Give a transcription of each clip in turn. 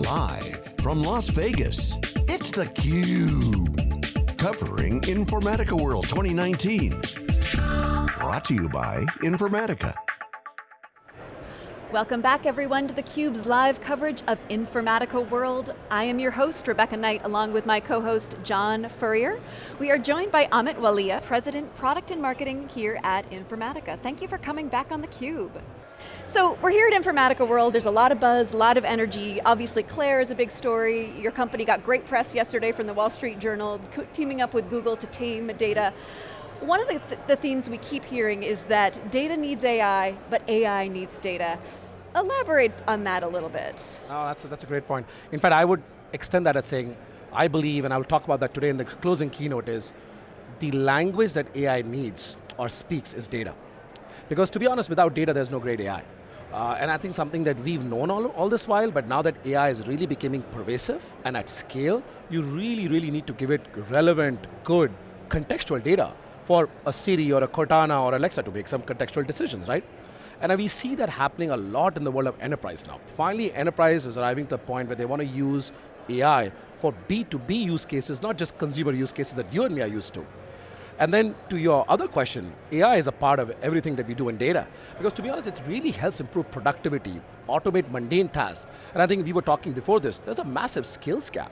Live from Las Vegas, it's theCUBE. Covering Informatica World 2019. Brought to you by Informatica. Welcome back everyone to theCUBE's live coverage of Informatica World. I am your host, Rebecca Knight, along with my co-host, John Furrier. We are joined by Amit Walia, President, Product and Marketing here at Informatica. Thank you for coming back on theCUBE. So we're here at Informatica World, there's a lot of buzz, a lot of energy. Obviously Claire is a big story. Your company got great press yesterday from the Wall Street Journal, teaming up with Google to tame data. One of the, th the themes we keep hearing is that data needs AI, but AI needs data. Elaborate on that a little bit. Oh, that's a, that's a great point. In fact, I would extend that as saying, I believe, and I will talk about that today in the closing keynote is, the language that AI needs or speaks is data. Because to be honest, without data, there's no great AI. Uh, and I think something that we've known all, all this while, but now that AI is really becoming pervasive and at scale, you really, really need to give it relevant, good, contextual data for a Siri or a Cortana or Alexa to make some contextual decisions, right? And we see that happening a lot in the world of enterprise now. Finally, enterprise is arriving to the point where they want to use AI for B2B use cases, not just consumer use cases that you and me are used to. And then to your other question, AI is a part of everything that we do in data. Because to be honest, it really helps improve productivity, automate mundane tasks. And I think we were talking before this, there's a massive skills gap.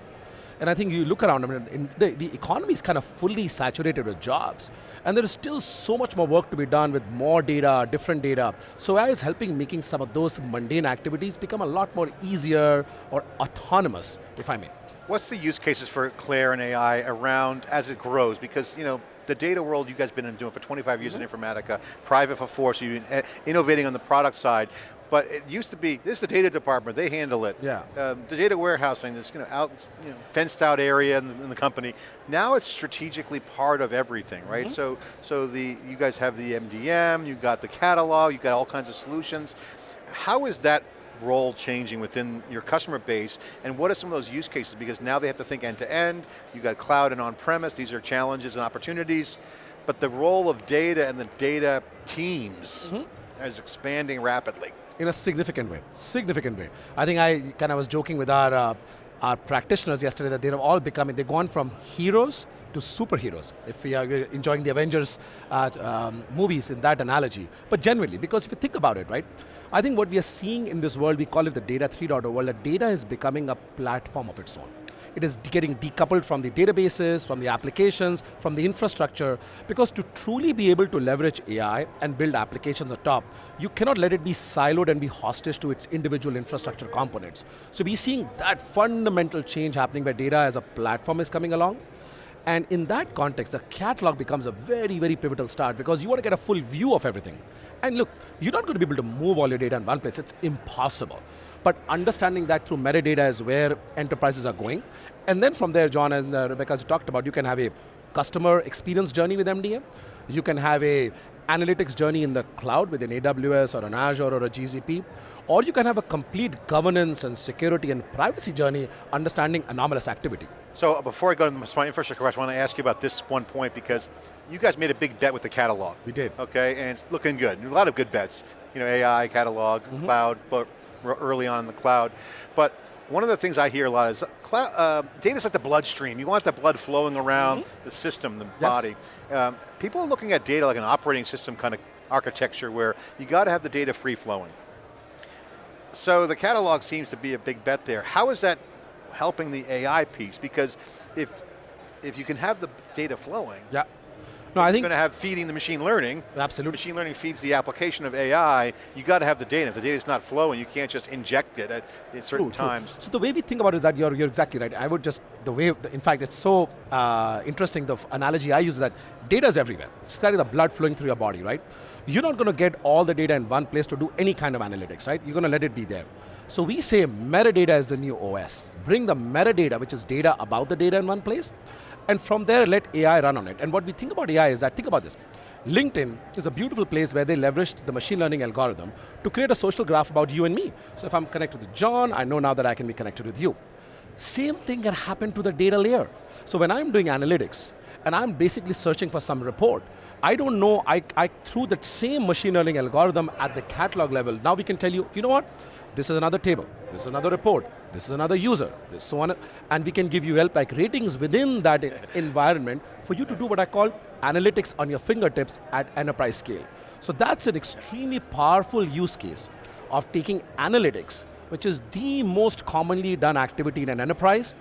And I think you look around, I mean, the, the economy is kind of fully saturated with jobs. And there is still so much more work to be done with more data, different data. So AI is helping making some of those mundane activities become a lot more easier or autonomous, if I may. What's the use cases for Claire and AI around as it grows? Because, you know, the data world you guys have been doing for 25 years mm -hmm. in. Informatica, private for four, so you've been eh, innovating on the product side. But it used to be, this is the data department, they handle it. Yeah. Um, the data warehousing, this you know, out, you know, fenced out area in the, in the, company. Now it's strategically part of everything, right? Mm -hmm. So, so the, you guys have the MDM, you've got the catalog, you've got all kinds of solutions. How is that role changing within your customer base, and what are some of those use cases? Because now they have to think end to end, You've got cloud and on-premise, these are challenges and opportunities, but the role of data and the data teams mm -hmm. is expanding rapidly in a significant way, significant way. I think I kind of was joking with our, uh, our practitioners yesterday that they're all becoming, they've gone from heroes to superheroes, if we are enjoying the Avengers uh, um, movies in that analogy. But genuinely, because if you think about it, right, I think what we are seeing in this world, we call it the data 3.0 world, that data is becoming a platform of its own it is getting decoupled from the databases, from the applications, from the infrastructure, because to truly be able to leverage AI and build applications on top, you cannot let it be siloed and be hostage to its individual infrastructure components. So we're seeing that fundamental change happening where data as a platform is coming along, and in that context, the catalog becomes a very, very pivotal start because you want to get a full view of everything. And look, you're not going to be able to move all your data in one place, it's impossible. But understanding that through metadata is where enterprises are going. And then from there, John and uh, Rebecca, as you talked about, you can have a customer experience journey with MDM. You can have a analytics journey in the cloud with an AWS or an Azure or a GCP, or you can have a complete governance and security and privacy journey understanding anomalous activity. So uh, before I go to the smart infrastructure question, I want to ask you about this one point because you guys made a big bet with the catalog. We did. Okay, and it's looking good. A lot of good bets. You know, AI, catalog, mm -hmm. cloud, but early on in the cloud. But one of the things I hear a lot is cloud, uh, data's like the bloodstream. You want the blood flowing around mm -hmm. the system, the yes. body. Um, people are looking at data like an operating system kind of architecture where you got to have the data free flowing. So the catalog seems to be a big bet there. How is that helping the AI piece? Because if if you can have the data flowing, yeah. No, I think you're going to have feeding the machine learning. Absolutely. Machine learning feeds the application of AI. You got to have the data. If the data is not flowing, you can't just inject it at, at certain true, times. True. So the way we think about it is that you're, you're exactly right. I would just, the way, in fact, it's so uh, interesting, the analogy I use is that data is everywhere. It's like the blood flowing through your body, right? You're not going to get all the data in one place to do any kind of analytics, right? You're going to let it be there. So we say metadata is the new OS. Bring the metadata, which is data about the data in one place, and from there let AI run on it. And what we think about AI is that, think about this. LinkedIn is a beautiful place where they leveraged the machine learning algorithm to create a social graph about you and me. So if I'm connected with John, I know now that I can be connected with you. Same thing can happen to the data layer. So when I'm doing analytics, and I'm basically searching for some report, I don't know, I, I through that same machine learning algorithm at the catalog level, now we can tell you, you know what? This is another table, this is another report, this is another user, this so on, and we can give you help like ratings within that environment for you to do what I call analytics on your fingertips at enterprise scale. So that's an extremely powerful use case of taking analytics, which is the most commonly done activity in an enterprise,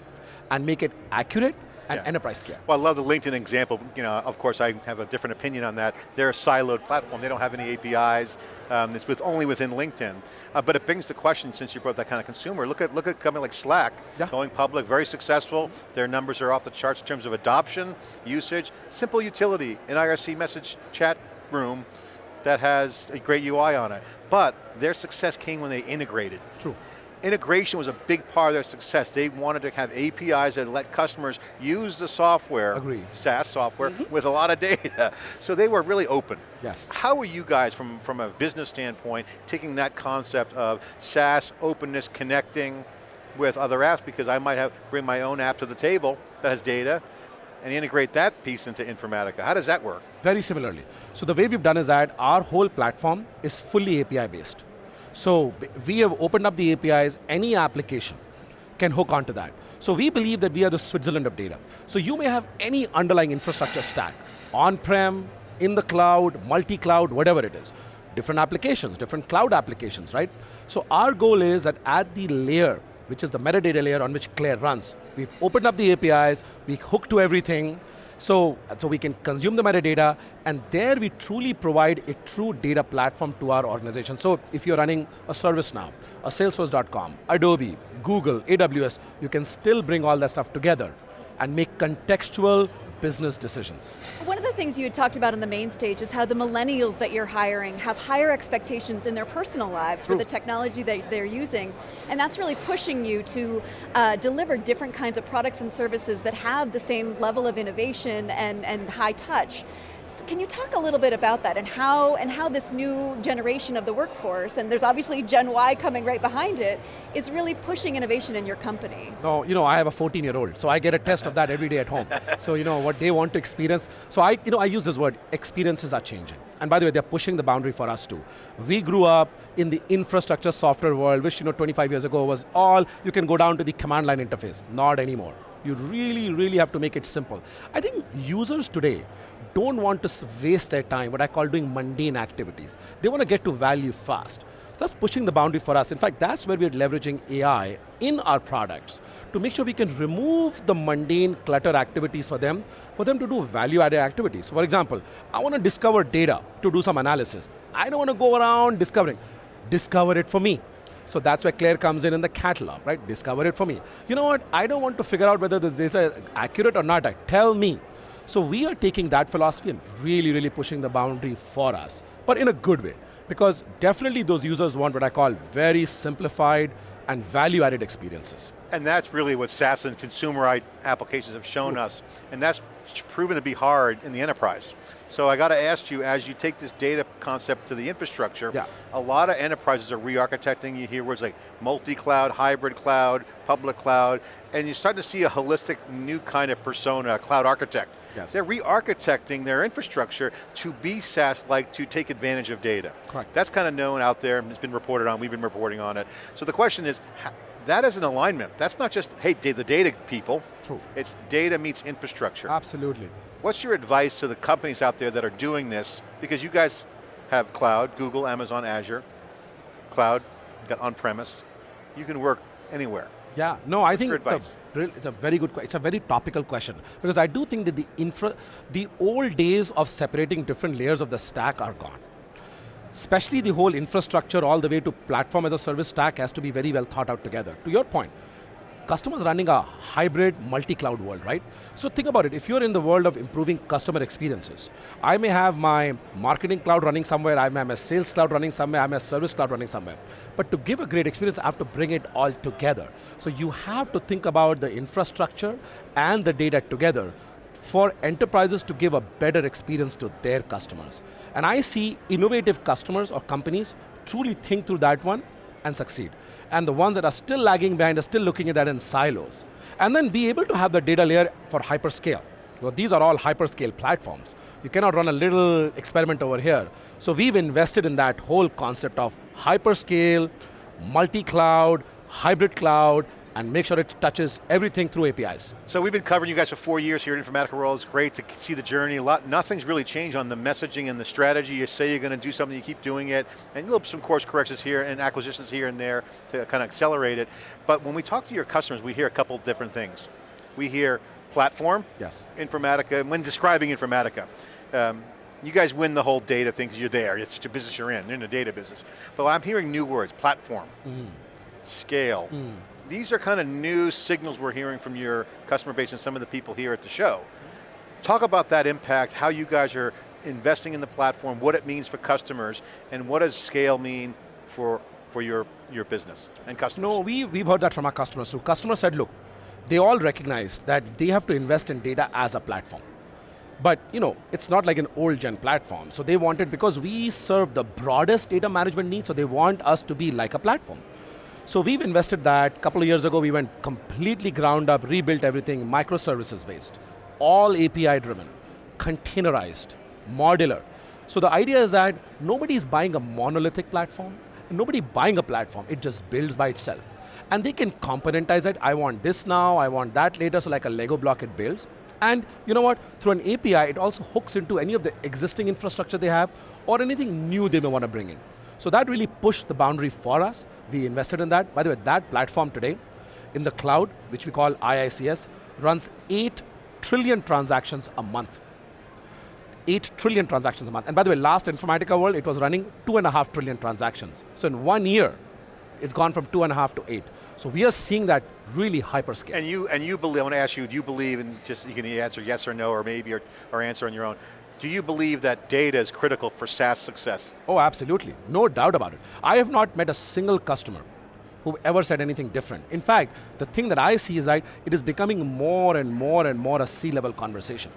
and make it accurate and yeah. enterprise scale. Well, I love the LinkedIn example. You know, of course, I have a different opinion on that. They're a siloed platform. They don't have any APIs. Um, it's with only within LinkedIn. Uh, but it brings the question, since you brought that kind of consumer, look at look at a company like Slack, yeah. going public, very successful. Their numbers are off the charts in terms of adoption, usage, simple utility, an IRC message chat room that has a great UI on it. But their success came when they integrated. True integration was a big part of their success. They wanted to have APIs that let customers use the software, Agreed. SaaS software, mm -hmm. with a lot of data. So they were really open. Yes. How are you guys, from, from a business standpoint, taking that concept of SaaS, openness, connecting with other apps, because I might have bring my own app to the table that has data, and integrate that piece into Informatica. How does that work? Very similarly. So the way we've done is that our whole platform is fully API based. So we have opened up the APIs, any application can hook onto that. So we believe that we are the Switzerland of data. So you may have any underlying infrastructure stack, on-prem, in the cloud, multi-cloud, whatever it is. Different applications, different cloud applications, right? So our goal is that at the layer, which is the metadata layer on which CLAIRE runs, we've opened up the APIs, we hook to everything, so, so we can consume the metadata, and there we truly provide a true data platform to our organization. So if you're running a ServiceNow, a Salesforce.com, Adobe, Google, AWS, you can still bring all that stuff together and make contextual business decisions. One of the things you had talked about on the main stage is how the millennials that you're hiring have higher expectations in their personal lives True. for the technology that they're using, and that's really pushing you to uh, deliver different kinds of products and services that have the same level of innovation and, and high touch can you talk a little bit about that and how, and how this new generation of the workforce, and there's obviously Gen Y coming right behind it, is really pushing innovation in your company? No, you know, I have a 14 year old, so I get a test of that every day at home. so you know, what they want to experience. So I, you know, I use this word, experiences are changing. And by the way, they're pushing the boundary for us too. We grew up in the infrastructure software world, which you know 25 years ago was all, you can go down to the command line interface. Not anymore. You really, really have to make it simple. I think users today don't want to waste their time, what I call doing mundane activities. They want to get to value fast. That's pushing the boundary for us. In fact, that's where we're leveraging AI in our products to make sure we can remove the mundane clutter activities for them, for them to do value-added activities. For example, I want to discover data to do some analysis. I don't want to go around discovering. Discover it for me. So that's where CLAIRE comes in in the catalog, right? Discover it for me. You know what? I don't want to figure out whether this data is accurate or not. Tell me. So we are taking that philosophy and really, really pushing the boundary for us, but in a good way. Because definitely those users want what I call very simplified and value-added experiences. And that's really what SaaS and consumer applications have shown True. us, and that's proven to be hard in the enterprise. So I got to ask you, as you take this data concept to the infrastructure, yeah. a lot of enterprises are re-architecting. You hear words like multi-cloud, hybrid cloud, public cloud, and you're starting to see a holistic new kind of persona, cloud architect. Yes. They're re-architecting their infrastructure to be SaaS-like, to take advantage of data. Correct. That's kind of known out there, it's been reported on, we've been reporting on it. So the question is, that is an alignment. That's not just, hey, the data people. True. It's data meets infrastructure. Absolutely. What's your advice to the companies out there that are doing this? Because you guys have cloud, Google, Amazon, Azure, cloud, got on-premise. You can work anywhere. Yeah, no, I think it's a, it's a very good, it's a very topical question because I do think that the infra, the old days of separating different layers of the stack are gone. Especially the whole infrastructure all the way to platform as a service stack has to be very well thought out together. To your point, customers running a hybrid multi-cloud world, right? So think about it, if you're in the world of improving customer experiences, I may have my marketing cloud running somewhere, I may have my sales cloud running somewhere, I may have service cloud running somewhere. But to give a great experience, I have to bring it all together. So you have to think about the infrastructure and the data together for enterprises to give a better experience to their customers. And I see innovative customers or companies truly think through that one and succeed and the ones that are still lagging behind are still looking at that in silos. And then be able to have the data layer for hyperscale. Well, these are all hyperscale platforms. You cannot run a little experiment over here. So we've invested in that whole concept of hyperscale, multi-cloud, hybrid cloud, and make sure it touches everything through APIs. So we've been covering you guys for four years here at Informatica World. It's great to see the journey. A lot, nothing's really changed on the messaging and the strategy. You say you're going to do something, you keep doing it, and little some course corrections here and acquisitions here and there to kind of accelerate it. But when we talk to your customers, we hear a couple different things. We hear platform, yes. Informatica, when describing Informatica. Um, you guys win the whole data thing because you're there, it's a business you're in, you're in the data business. But I'm hearing new words, platform, mm. scale, mm these are kind of new signals we're hearing from your customer base and some of the people here at the show. Talk about that impact, how you guys are investing in the platform, what it means for customers, and what does scale mean for, for your, your business and customers? No, we, we've heard that from our customers too. Customers said, look, they all recognize that they have to invest in data as a platform. But you know, it's not like an old gen platform. So they wanted, because we serve the broadest data management needs, so they want us to be like a platform. So we've invested that. A couple of years ago, we went completely ground up, rebuilt everything, microservices based, all API driven, containerized, modular. So the idea is that nobody's buying a monolithic platform, nobody buying a platform, it just builds by itself. And they can componentize it, I want this now, I want that later, so like a Lego block it builds. And you know what, through an API, it also hooks into any of the existing infrastructure they have, or anything new they may want to bring in. So that really pushed the boundary for us. We invested in that. By the way, that platform today in the cloud, which we call IICS, runs 8 trillion transactions a month. 8 trillion transactions a month. And by the way, last Informatica World, it was running two and a half trillion transactions. So in one year, it's gone from two and a half to eight. So we are seeing that really hyperscale. And you, and you believe, I want to ask you, do you believe, and just you can answer yes or no, or maybe, or, or answer on your own, do you believe that data is critical for SaaS success? Oh, absolutely. No doubt about it. I have not met a single customer who ever said anything different. In fact, the thing that I see is that it is becoming more and more and more a C-level conversation.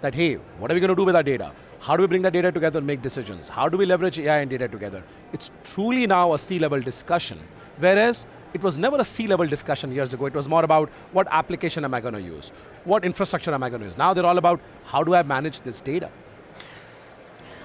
That, hey, what are we going to do with our data? How do we bring that data together and make decisions? How do we leverage AI and data together? It's truly now a C-level discussion. Whereas, it was never a C-level discussion years ago. It was more about what application am I going to use? What infrastructure am I going to use? Now they're all about how do I manage this data?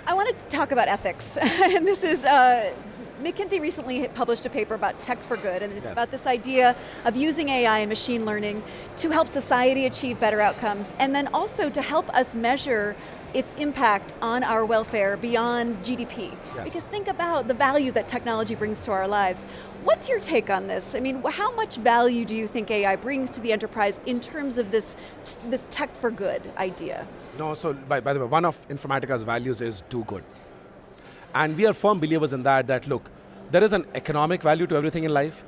I wanted to talk about ethics, and this is, uh, McKinsey recently published a paper about tech for good, and it's yes. about this idea of using AI and machine learning to help society achieve better outcomes, and then also to help us measure its impact on our welfare beyond GDP. Yes. Because think about the value that technology brings to our lives. What's your take on this? I mean, how much value do you think AI brings to the enterprise in terms of this, this tech for good idea? No, so by, by the way, one of Informatica's values is do good. And we are firm believers in that, that look, there is an economic value to everything in life,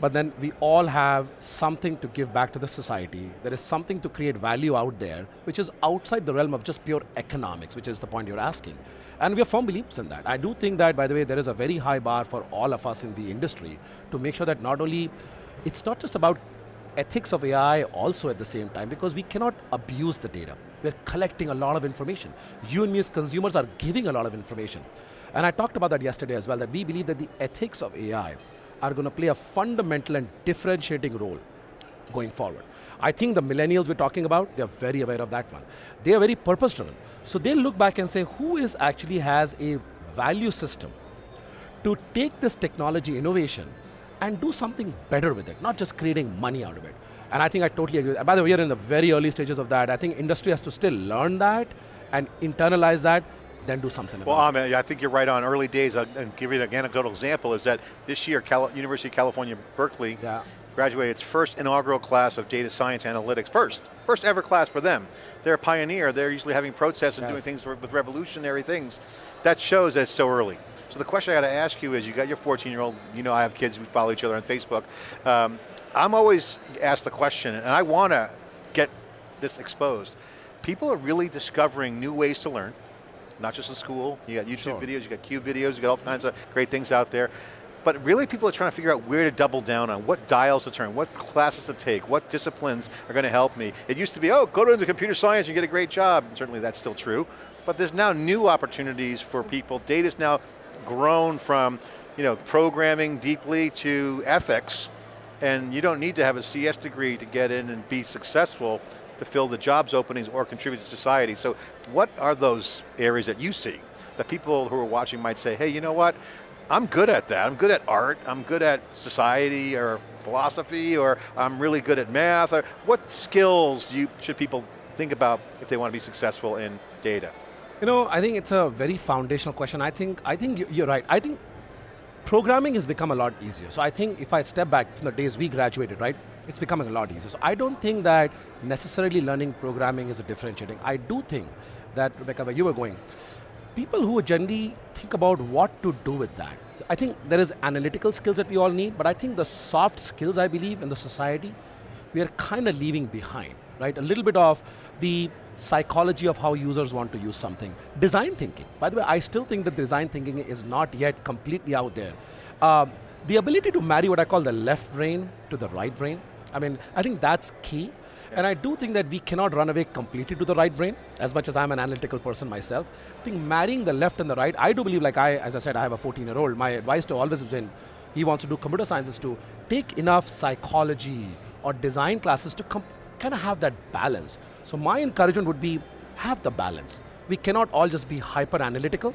but then we all have something to give back to the society. There is something to create value out there, which is outside the realm of just pure economics, which is the point you're asking. And we are firm believers in that. I do think that, by the way, there is a very high bar for all of us in the industry to make sure that not only, it's not just about ethics of AI also at the same time because we cannot abuse the data. We're collecting a lot of information. You and me as consumers are giving a lot of information. And I talked about that yesterday as well, that we believe that the ethics of AI are going to play a fundamental and differentiating role going forward. I think the millennials we're talking about, they're very aware of that one. They are very purpose driven. So they'll look back and say, who is actually has a value system to take this technology innovation and do something better with it, not just creating money out of it. And I think I totally agree. By the way, we are in the very early stages of that. I think industry has to still learn that and internalize that, then do something well, about it. Well, I think you're right on early days, I'll give you an anecdotal example, is that this year, Cal University of California, Berkeley, yeah. graduated its first inaugural class of data science analytics, first, first ever class for them. They're a pioneer, they're usually having protests and yes. doing things with revolutionary things. That shows that it's so early. So the question I got to ask you is, you got your 14 year old, you know I have kids, we follow each other on Facebook. Um, I'm always asked the question, and I want to get this exposed. People are really discovering new ways to learn, not just in school. You got YouTube sure. videos, you got Cube videos, you got all kinds of great things out there. But really people are trying to figure out where to double down on, what dials to turn, what classes to take, what disciplines are going to help me. It used to be, oh, go to the computer science and get a great job. And certainly that's still true. But there's now new opportunities for people. Data's now grown from you know, programming deeply to ethics, and you don't need to have a CS degree to get in and be successful to fill the jobs openings or contribute to society. So what are those areas that you see that people who are watching might say, hey, you know what? I'm good at that. I'm good at art. I'm good at society or philosophy, or I'm really good at math. Or what skills you, should people think about if they want to be successful in data? You know, I think it's a very foundational question. I think, I think you- you're right. I think programming has become a lot easier. So I think if I step back from the days we graduated, right, it's becoming a lot easier. So I don't think that necessarily learning programming is a differentiating. I do think that, Rebecca, where you were going, people who generally think about what to do with that. I think there is analytical skills that we all need, but I think the soft skills, I believe, in the society, we are kind of leaving behind, right? A little bit of the psychology of how users want to use something. Design thinking. By the way, I still think that design thinking is not yet completely out there. Um, the ability to marry what I call the left brain to the right brain. I mean, I think that's key. And I do think that we cannot run away completely to the right brain, as much as I'm an analytical person myself. I think marrying the left and the right, I do believe, like I, as I said, I have a 14 year old. My advice to always has been, he wants to do computer science is to take enough psychology or design classes to kind of have that balance. So my encouragement would be have the balance. We cannot all just be hyper analytical.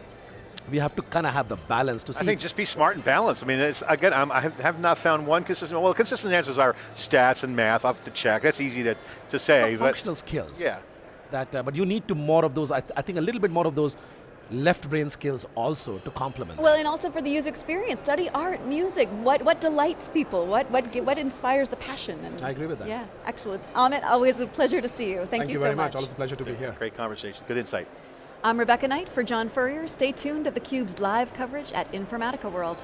We have to kind of have the balance to see. I think just be smart and balanced. I mean, it's, again, I'm, I have, have not found one consistent. Well, consistent answers are stats and math. I'll have to check. That's easy to, to say. but functional skills. yeah. That, uh, but you need to more of those. I, th- I think a little bit more of those left brain skills also to complement. that. Well, and also for the user experience, study art, music. What what delights people? What what what inspires the passion? And I agree with that. Yeah, excellent. Amit, always a pleasure to see you. Thank, Thank you, so very much. much. Always a pleasure to be here. Great conversation. Good insight. I'm Rebecca Knight for John Furrier. Stay tuned to theCUBE's live coverage at Informatica World.